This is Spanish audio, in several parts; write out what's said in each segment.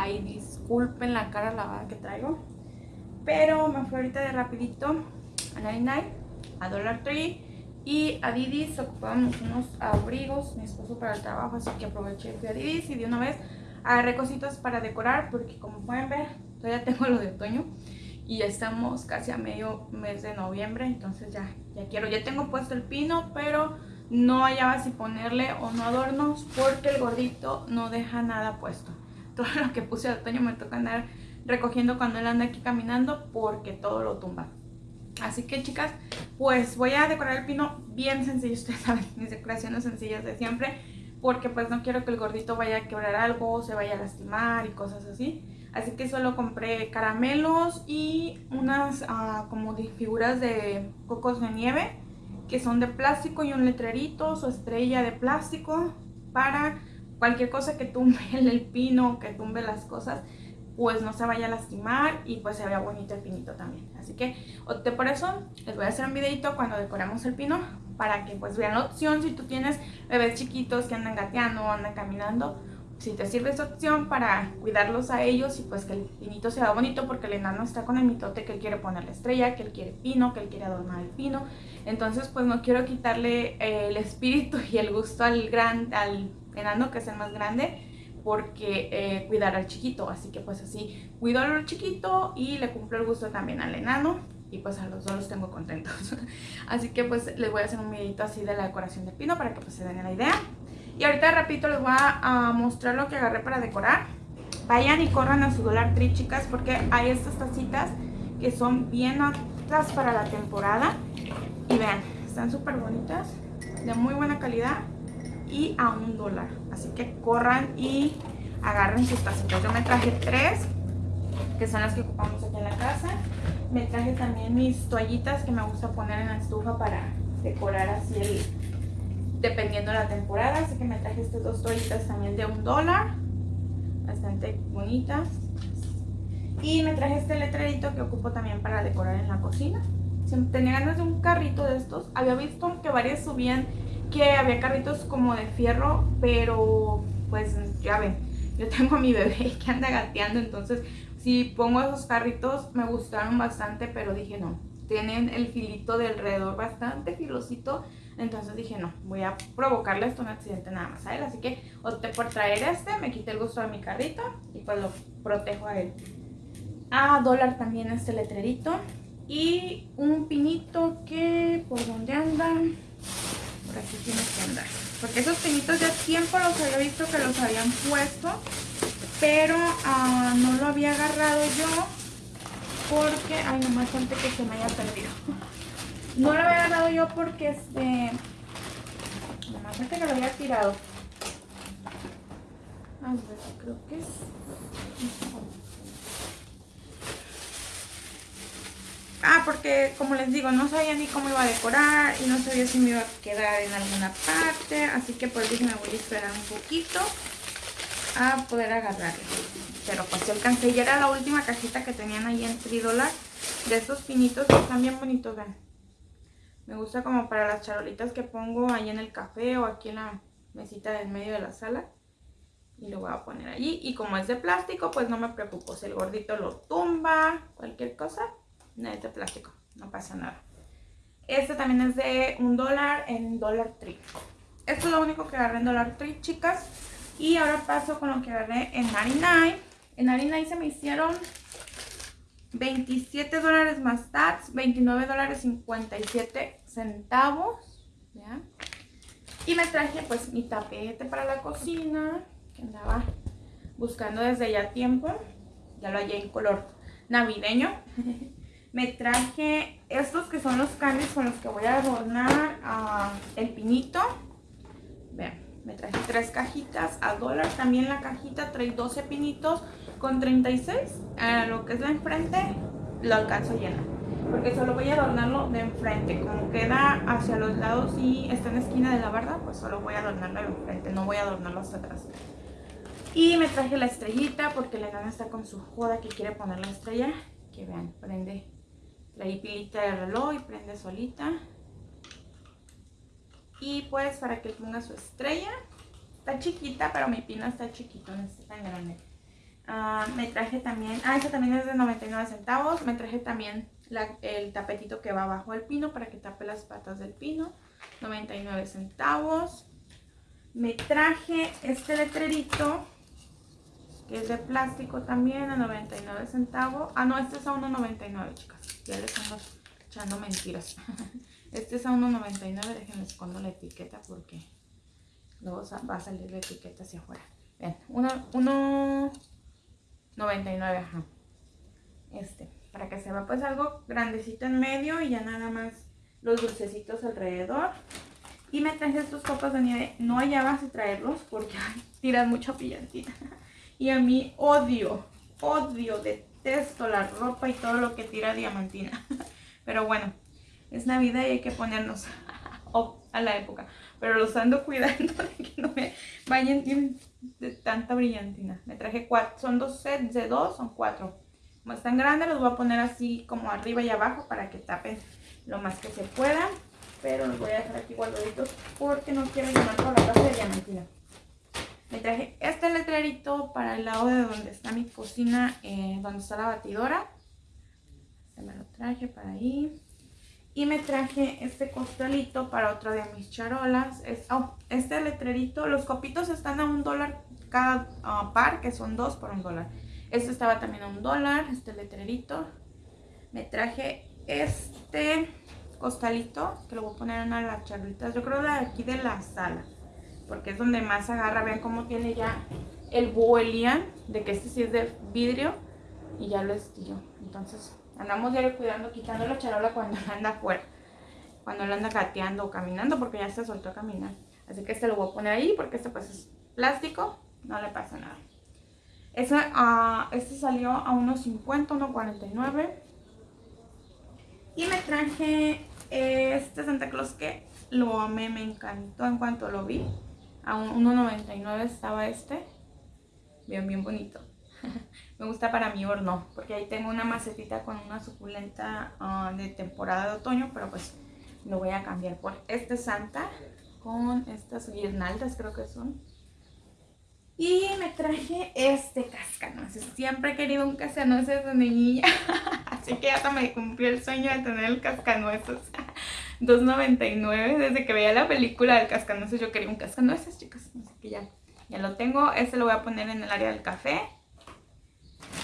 Ay, disculpen la cara lavada que traigo. Pero me fui ahorita de rapidito a 99, a Dollar Tree y a Didis. Ocupábamos unos abrigos, mi esposo para el trabajo, así que aproveché fui a Didis y de una vez agarré cositas para decorar porque como pueden ver, todavía tengo lo de otoño y ya estamos casi a medio mes de noviembre, entonces ya, ya quiero, ya tengo puesto el pino, pero no hallaba si ponerle o no adornos porque el gordito no deja nada puesto. Todo lo que puse de otoño me toca andar recogiendo cuando él anda aquí caminando porque todo lo tumba. Así que chicas, pues voy a decorar el pino bien sencillo, ustedes saben, mis decoraciones sencillas de siempre porque pues no quiero que el gordito vaya a quebrar algo, se vaya a lastimar y cosas así. Así que solo compré caramelos y unas ah, como figuras de cocos de nieve que son de plástico y un letrerito, su estrella de plástico para cualquier cosa que tumbe el pino, que tumbe las cosas, pues no se vaya a lastimar y pues se vea bonito el pinito también. Así que por eso, les voy a hacer un videito cuando decoramos el pino para que pues vean la opción si tú tienes bebés chiquitos que andan gateando o andan caminando, si te sirve esa opción para cuidarlos a ellos y pues que el pinito sea bonito porque el enano está con el mitote que él quiere poner la estrella, que él quiere pino, que él quiere adornar el pino. Entonces pues no quiero quitarle eh, el espíritu y el gusto al, gran, al enano que es el más grande porque eh, cuidar al chiquito. Así que pues así cuido al chiquito y le cumplo el gusto también al enano y pues a los dos los tengo contentos. así que pues les voy a hacer un videito así de la decoración del pino para que pues se den la idea. Y ahorita rapidito les voy a, mostrar lo que agarré para decorar. Vayan y corran a su Dollar Tree, chicas, porque hay estas tacitas que son bien aptas para la temporada. Y vean, están súper bonitas, de muy buena calidad y a un dólar. Así que corran y agarren sus tacitas. Yo me traje tres, que son las que ocupamos aquí en la casa. Me traje también mis toallitas que me gusta poner en la estufa para decorar así el, dependiendo de la temporada. Así que me traje estas dos toallitas también de un dólar. Bastante bonitas. Y me traje este letrerito que ocupo también para decorar en la cocina. Tenía ganas de un carrito de estos. Había visto que varias subían que había carritos como de fierro, pero pues ya ven, yo tengo a mi bebé que anda gateando, entonces si pongo esos carritos me gustaron bastante, pero dije no, tienen el filito de alrededor bastante filosito, entonces dije, no, voy a provocarle esto un accidente nada más a él. Así que opté por traer este, me quité el gusto de mi carrito y pues lo protejo a él. A dólar también este letrerito. Y un pinito que, ¿por dónde anda? Por aquí tiene que andar. Porque esos pinitos ya tiempo los había visto que los habían puesto. Pero ah, no lo había agarrado yo porque, ay, nomás antes que se me haya perdido. No lo había agarrado yo porque este. Nomás que lo había tirado. A ver, creo que es. Porque como les digo, no sabía ni cómo iba a decorar y no sabía si me iba a quedar en alguna parte. Así que pues dije, me voy a esperar un poquito a poder agarrarlo. Pero pues yo alcancé. Y era la última cajita que tenían ahí en 3 dólares de estos pinitos que están bien bonitos, vean. Me gusta como para las charolitas que pongo ahí en el café o aquí en la mesita del medio de la sala. Y lo voy a poner allí. Y como es de plástico, pues no me preocupo. Si el gordito lo tumba, cualquier cosa, no es de plástico. No pasa nada. Este también es de un dólar en Dollar Tree. Esto es lo único que agarré en Dollar Tree, chicas. Y ahora paso con lo que agarré en 99. En 99 se me hicieron 27 dólares más tax, 29 dólares 57 centavos. Y me traje pues mi tapete para la cocina, que andaba buscando desde ya tiempo. Ya lo hallé en color navideño. me traje estos que son los candies con los que voy a adornar ah, el pinito. Vean, me traje tres cajitas a dólar. También la cajita trae 12 pinitos con 36, a lo que es la enfrente, lo alcanzo llena. Porque solo voy a adornarlo de enfrente. Como queda hacia los lados y está en la esquina de la barda, pues solo voy a adornarlo de enfrente. No voy a adornarlo hasta atrás. Y me traje la estrellita porque la enana está con su joda que quiere poner la estrella. Que vean, prende. Trae pilita de reloj y prende solita. Y pues para que ponga su estrella está chiquita, pero mi pino está chiquito, no está tan grande. Ah, me traje también, ah, esta también es de 99 centavos. Me traje también el tapetito que va abajo del pino para que tape las patas del pino. 99 centavos. Me traje este letrerito que es de plástico también a 99 centavos. Ah, no, este es a 1.99, chicas. Ya les estamos echando mentiras. Este es a 1.99, déjenme escondo la etiqueta porque luego va a salir la etiqueta hacia afuera. Vean, 1.99, ajá. Este, para que se vea pues algo grandecito en medio y ya nada más los dulcecitos alrededor. Y me traje estos copas de nieve. No hallaba si traerlos porque tiran mucha pillantina. Y a mí odio, odio, detesto la ropa y todo lo que tira diamantina. Pero bueno, es Navidad y hay que ponernos a la época. Pero los ando cuidando de que no me vayan de tanta brillantina. Me traje cuatro, son dos sets de dos, son cuatro. Como están grandes los voy a poner así como arriba y abajo para que tapen lo más que se pueda. Pero los voy a dejar aquí guardaditos porque no quiero llenar toda la casa de diamantina. Me traje este letrerito para el lado de donde está mi cocina, eh, donde está la batidora. Se me lo traje para ahí. Y me traje este costalito para otra de mis charolas. Oh, este letrerito, los copitos están a un dólar cada ah, par, que son dos por un dólar. Este estaba también a un dólar, este letrerito. Me traje este costalito, que lo voy a poner en una de las charolitas. Yo creo de aquí de la sala porque es donde más agarra. Vean cómo tiene ya el búho de que este sí es de vidrio y ya lo estillo. Entonces andamos diario cuidando, quitando la charola cuando anda afuera, cuando lo anda gateando o caminando porque ya se soltó a caminar. Así que este lo voy a poner ahí porque este pues es plástico, no le pasa nada. Ese, uh, este salió a unos 50, 1.49. Y me traje este Santa Claus que lo amé, me encantó en cuanto lo vi a 1.99 estaba este. Bien, bien bonito. Me gusta para mi horno, porque ahí tengo una macetita con una suculenta ah, de temporada de otoño, pero pues lo voy a cambiar por este Santa con estas guirnaldas, creo que son. Y me traje este cascanueces. Siempre he querido un cascanueces de niña, así que hasta me cumplió el sueño de tener el cascanueces. 2.99. Desde que veía la película del cascanueces yo quería un cascanueces, chicas. Así que ya, ya lo tengo. Este lo voy a poner en el área del café.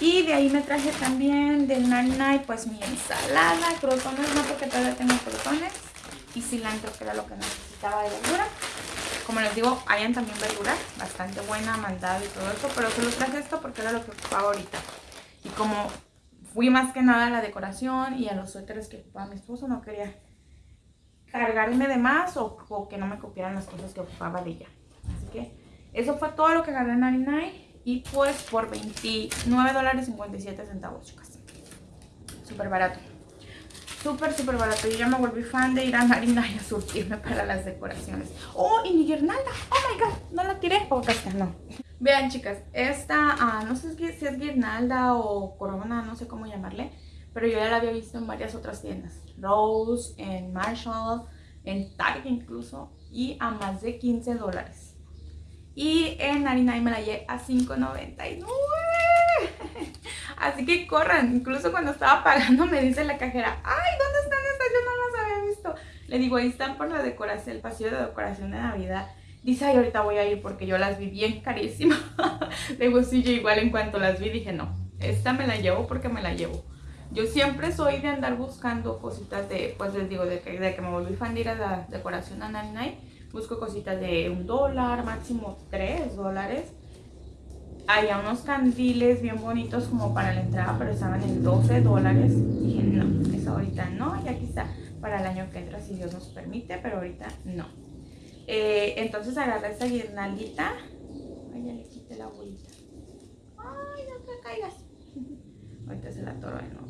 Y de ahí me traje también del Nine pues mi ensalada, crotones, no porque todavía tengo crotones. Y cilantro, que era lo que necesitaba de verdura. Como les digo, hayan también verdura, bastante buena, mandada y todo eso. Pero solo traje esto porque era lo que ocupaba ahorita. Y como fui más que nada a la decoración y a los suéteres que ocupaba mi esposo, no quería cargarme de más o, que no me copiaran las cosas que ocupaba de ella. Así que eso fue todo lo que agarré en 99 y pues por 29 dólares 57 centavos, chicas. Súper barato. Súper, súper barato. Yo ya me volví fan de ir a 99 a surtirme para las decoraciones. ¡Oh, y mi guirnalda! ¡Oh, my God! No la tiré. Oh, está, no. Vean, chicas, esta, ah, no sé si es guirnalda o corona, no sé cómo llamarle pero yo ya la había visto en varias otras tiendas. Rose, en Marshall, en Target incluso, y a más de 15 dólares. Y en 99 me la llevé a 5.99. Así que corran, incluso cuando estaba pagando me dice la cajera, ay, ¿dónde están estas? Yo no las había visto. Le digo, ahí están por la decoración, el pasillo de decoración de Navidad. Dice, ay, ahorita voy a ir porque yo las vi bien carísimas. Le digo, sí, yo igual en cuanto las vi dije, no, esta me la llevo porque me la llevo. Yo siempre soy de andar buscando cositas de, pues les digo, de que, de que me volví fan de ir a la decoración a Night Busco cositas de un dólar, máximo tres dólares. Había unos candiles bien bonitos como para la entrada, pero estaban en 12 dólares. Dije, no, eso ahorita no, ya quizá para el año que entra si Dios nos permite, pero ahorita no. Eh, entonces agarré esta guirnaldita. Ay, ya le quité la bolita. Ay, no te caigas. ahorita se la toro de nuevo.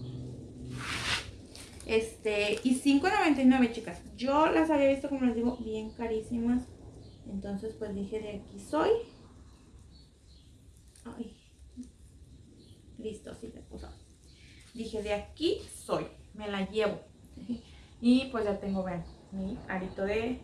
Este, y 5.99 chicas. Yo las había visto, como les digo, bien carísimas. Entonces pues dije, de aquí soy. Ay. Listo, así se puso. Dije, de aquí soy. Me la llevo. Y pues ya tengo, vean, mi arito de...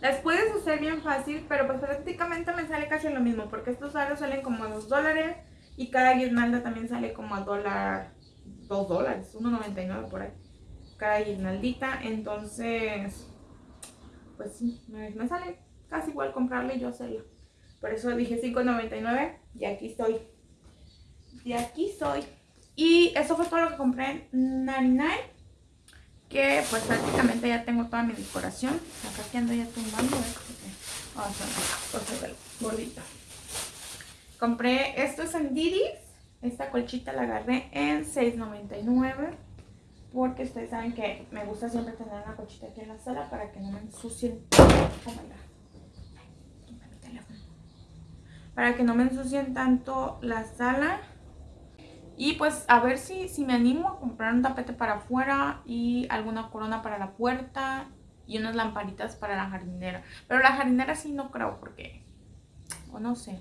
Las puedes hacer bien fácil, pero pues prácticamente me sale casi lo mismo, porque estos aros salen como a 2 dólares y cada guirnalda también sale como a dólar, 2 dólares, 1.99 por ahí, guirnaldita, entonces, pues sí, me, sale casi igual comprarla y yo hacerla. Por eso dije 5.99 y aquí estoy. Y aquí soy. Y eso fue todo lo que compré en 99. Que pues prácticamente ya tengo toda mi decoración. Acá que ando ya tumbando. Vamos a ver, gordito. Compré estos en Didis. Esta colchita la agarré en 6.99 porque ustedes saben que me gusta siempre tener una colchita aquí en la sala para que no me ensucien. Oh para que no me ensucien tanto la sala. Y pues a ver si, si me animo a comprar un tapete para afuera y alguna corona para la puerta y unas lamparitas para la jardinera. Pero la jardinera sí no creo porque, o no sé,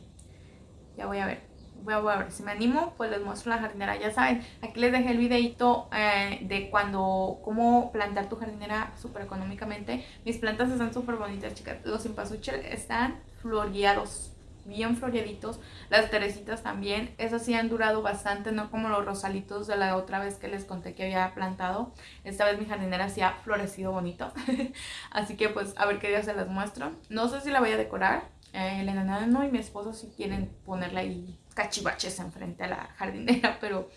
ya voy a ver. Voy a, ver, si me animo pues les muestro la jardinera. Ya saben, aquí les dejé el videito eh, de cuando, cómo plantar tu jardinera súper económicamente. Mis plantas están súper bonitas chicas. Los impasuchel están floreados bien floreaditos. Las teresitas también, esas sí han durado bastante, no como los rosalitos de la otra vez que les conté que había plantado. Esta vez mi jardinera sí ha florecido bonito. Así que pues a ver qué día se las muestro. No sé si la voy a decorar. Eh, el enano y mi esposo si quieren ponerle ahí cachivaches enfrente a la jardinera, pero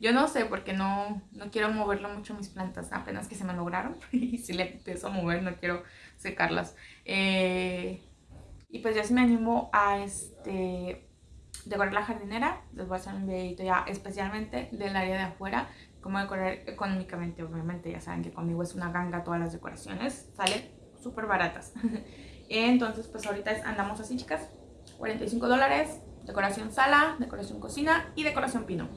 yo no sé porque no, no quiero moverlo mucho mis plantas, apenas que se me lograron. y si le empiezo a mover no quiero secarlas. Eh, y pues ya si me animo a este decorar la jardinera, les voy a hacer un videito ya especialmente del área de afuera, cómo decorar económicamente, obviamente ya saben que conmigo es una ganga todas las decoraciones, salen súper baratas. Entonces pues ahorita andamos así chicas, 45 dólares, decoración sala, decoración cocina y decoración pino.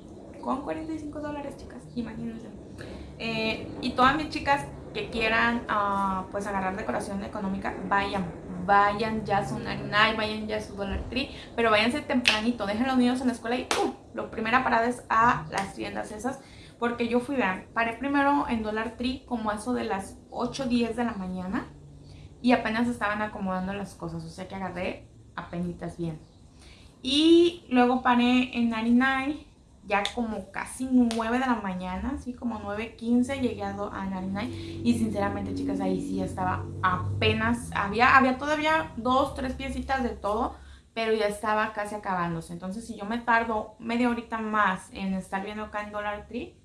Con 45 dólares chicas, imagínense. Eh, y todas mis chicas que quieran uh, pues agarrar decoración económica, vayan, vayan ya a su Narinai, vayan ya a su Dollar Tree, pero váyanse tempranito, dejen los niños en la escuela y ¡uh! la primera parada es a las tiendas esas, porque yo fui, vean, paré primero en Dollar Tree como eso de las 8, 10 de la mañana y apenas estaban acomodando las cosas, o sea que agarré apenitas bien. Y luego paré en 99 ya como casi 9 de la mañana, así como 9.15 llegué a, a y sinceramente chicas ahí sí estaba apenas, había, había todavía dos, tres piecitas de todo, pero ya estaba casi acabándose. Entonces si yo me tardo media horita más en estar viendo acá en Dollar Tree,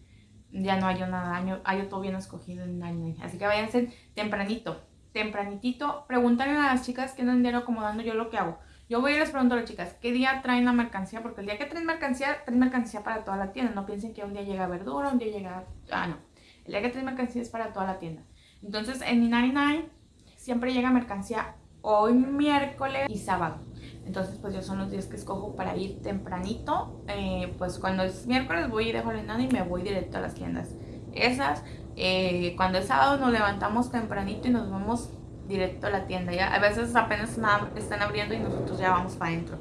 ya no hay nada, hay todo bien escogido en 99. Así que váyanse tempranito, tempranitito, pregúntale a las chicas que no andieron acomodando yo lo que hago. Yo voy y les pregunto a las chicas, ¿qué día traen la mercancía? Porque el día que traen mercancía, traen mercancía para toda la tienda. No piensen que un día llega verdura, un día llega... Ah, no. El día que traen mercancía es para toda la tienda. Entonces, en mi 99 siempre llega mercancía hoy miércoles y sábado. Entonces, pues yo son los días que escojo para ir tempranito. Eh, pues cuando es miércoles voy y dejo el enano y me voy directo a las tiendas. Esas, eh, cuando es sábado nos levantamos tempranito y nos vamos directo a la tienda. Ya a veces apenas están abriendo y nosotros ya vamos para adentro.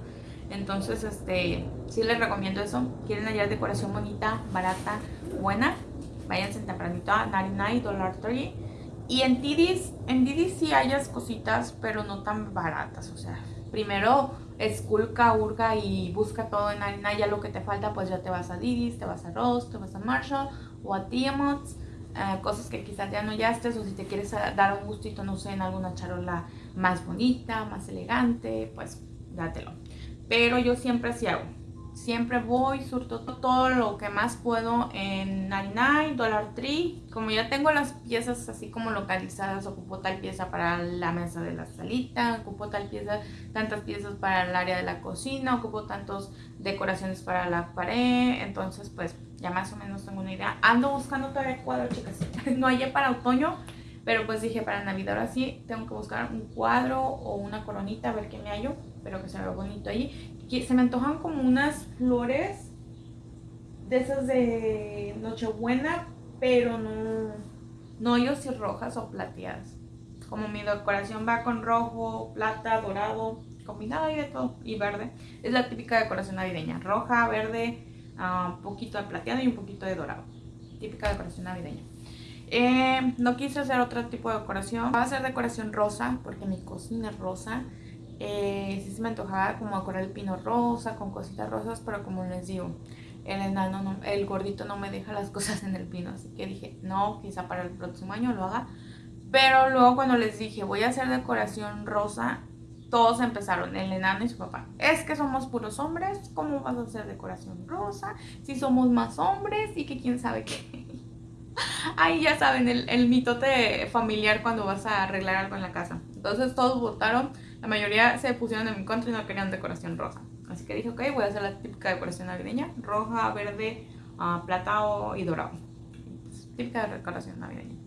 Entonces, este, sí les recomiendo eso. Quieren hallar decoración bonita, barata, buena. Váyanse tempranito a 99 Dollar Tree. Y en Didis, en Didis sí hayas cositas, pero no tan baratas. O sea, primero esculca, urga y busca todo en 99. Ya lo que te falta, pues ya te vas a Didis, te vas a Ross, te vas a Marshall o a Tiamots eh, cosas que quizás ya no estés o si te quieres dar un gustito, no sé, en alguna charola más bonita, más elegante, pues dátelo. Pero yo siempre así hago. Siempre voy, surto todo lo que más puedo en 99, Dollar Tree. Como ya tengo las piezas así como localizadas, ocupo tal pieza para la mesa de la salita, ocupo tal pieza, tantas piezas para el área de la cocina, ocupo tantas decoraciones para la pared. Entonces, pues ya más o menos tengo una idea. Ando buscando todavía cuadro, chicas. no hay para otoño, pero pues dije para Navidad ahora sí tengo que buscar un cuadro o una coronita a ver qué me hallo, pero que se vea bonito ahí se me antojan como unas flores de esas de Nochebuena, pero no, no yo si rojas o plateadas. Como mi decoración va con rojo, plata, dorado, combinado y de todo, y verde. Es la típica decoración navideña, roja, verde, un poquito de plateado y un poquito de dorado. Típica decoración navideña. Eh, no quise hacer otro tipo de decoración. Voy a hacer decoración rosa porque mi cocina es rosa. Eh, sí se me antojaba como decorar el pino rosa con cositas rosas, pero como les digo, el enano, el gordito no me deja las cosas en el pino. Así que dije, no, quizá para el próximo año lo haga. Pero luego cuando les dije, voy a hacer decoración rosa, todos empezaron, el enano y su papá. Es que somos puros hombres, ¿cómo vas a hacer decoración rosa? Si somos más hombres y que quién sabe qué. Ahí ya saben, el, el mitote familiar cuando vas a arreglar algo en la casa. Entonces todos votaron, la mayoría se pusieron en mi contra y no querían decoración rosa. Así que dije, ok, voy a hacer la típica decoración navideña, roja, verde, uh, y dorado. Pues, típica decoración navideña.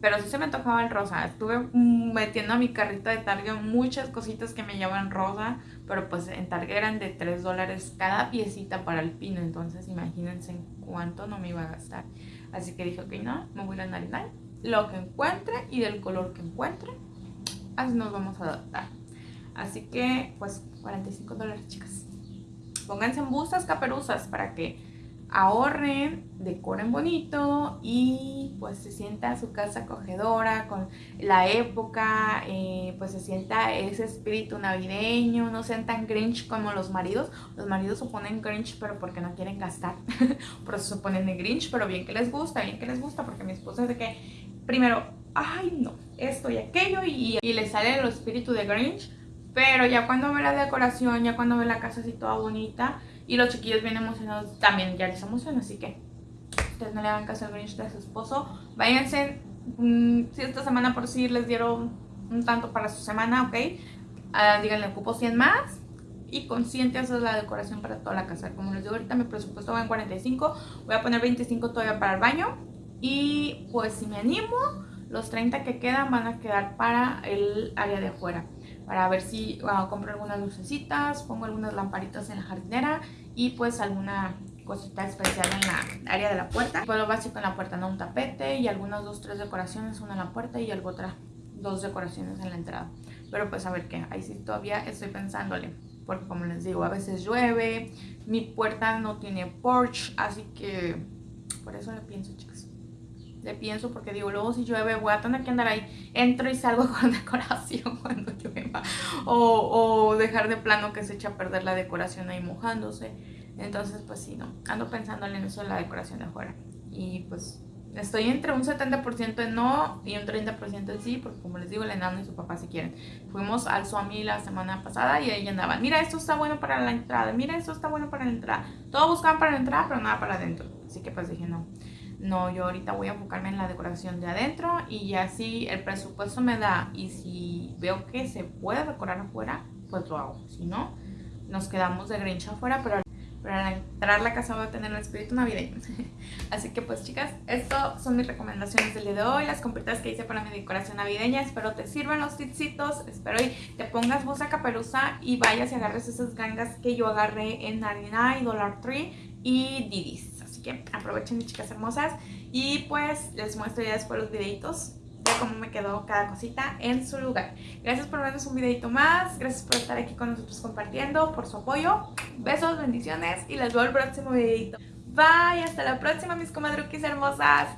Pero sí se me tocaba el rosa. Estuve metiendo a mi carrito de Target muchas cositas que me llaman rosa. Pero pues en Target eran de 3 dólares cada piecita para el pino. Entonces imagínense en cuánto no me iba a gastar. Así que dije, ok, no, me voy a Narinal. Lo que encuentre y del color que encuentre. Así nos vamos a adaptar. Así que pues 45 dólares chicas. Pónganse en bustas caperuzas para que ahorren, decoren bonito y pues se sienta su casa acogedora con la época, eh, pues se sienta ese espíritu navideño, no sean tan grinch como los maridos. Los maridos se ponen grinch pero porque no quieren gastar, por eso se ponen de grinch, pero bien que les gusta, bien que les gusta, porque mi esposa es de que primero, ay no, esto y aquello y, y le sale el espíritu de grinch, pero ya cuando ve la decoración, ya cuando ve la casa así toda bonita, y los chiquillos bien emocionados también ya les emociona, así que ustedes no le hagan caso al Grinch de su esposo. Váyanse, mm, si esta semana por sí les dieron un tanto para su semana, ok. Uh, díganle, ocupo 100 más. Y consciente hacer la decoración para toda la casa. Como les digo ahorita, mi presupuesto va en 45. Voy a poner 25 todavía para el baño. Y pues si me animo, los 30 que quedan van a quedar para el área de afuera para ver si compro algunas lucecitas, pongo algunas lamparitas en la jardinera y pues alguna cosita especial en la área de la puerta. Pues lo básico en la puerta, ¿no? Un tapete y algunas dos, tres decoraciones, una en la puerta y algo otra, dos decoraciones en la entrada. Pero pues a ver qué, ahí sí todavía estoy pensándole. Porque como les digo, a veces llueve, mi puerta no tiene porch, así que por eso le pienso, chicas le pienso porque digo, luego si llueve voy a tener que andar ahí, entro y salgo con decoración cuando llueva o, o dejar de plano que se echa a perder la decoración ahí mojándose. Entonces pues sí, no, ando pensando en eso la decoración de afuera y pues estoy entre un 70% en no y un 30% en sí, porque como les digo, el enano y su papá si quieren. Fuimos al Suami la semana pasada y ahí andaban, mira, esto está bueno para la entrada, mira, esto está bueno para la entrada. Todo buscaban para la entrada, pero nada para adentro. Así que pues dije, no, no, yo ahorita voy a enfocarme en la decoración de adentro y ya si el presupuesto me da y si veo que se puede decorar afuera, pues lo hago. Si no, nos quedamos de Grinch afuera, pero, para entrar la casa va a tener el espíritu navideño. Así que pues chicas, estas son mis recomendaciones del día de hoy, las compritas que hice para mi decoración navideña. Espero te sirvan los tipsitos, espero y te pongas bosa caperuza y vayas y agarres esas gangas que yo agarré en 99, Dollar Tree y Didis aprovechen mis chicas hermosas y pues les muestro ya después los videitos de cómo me quedó cada cosita en su lugar. Gracias por vernos un videito más, gracias por estar aquí con nosotros compartiendo, por su apoyo. Besos, bendiciones y les veo el próximo videito. Bye, hasta la próxima mis comadruquis hermosas.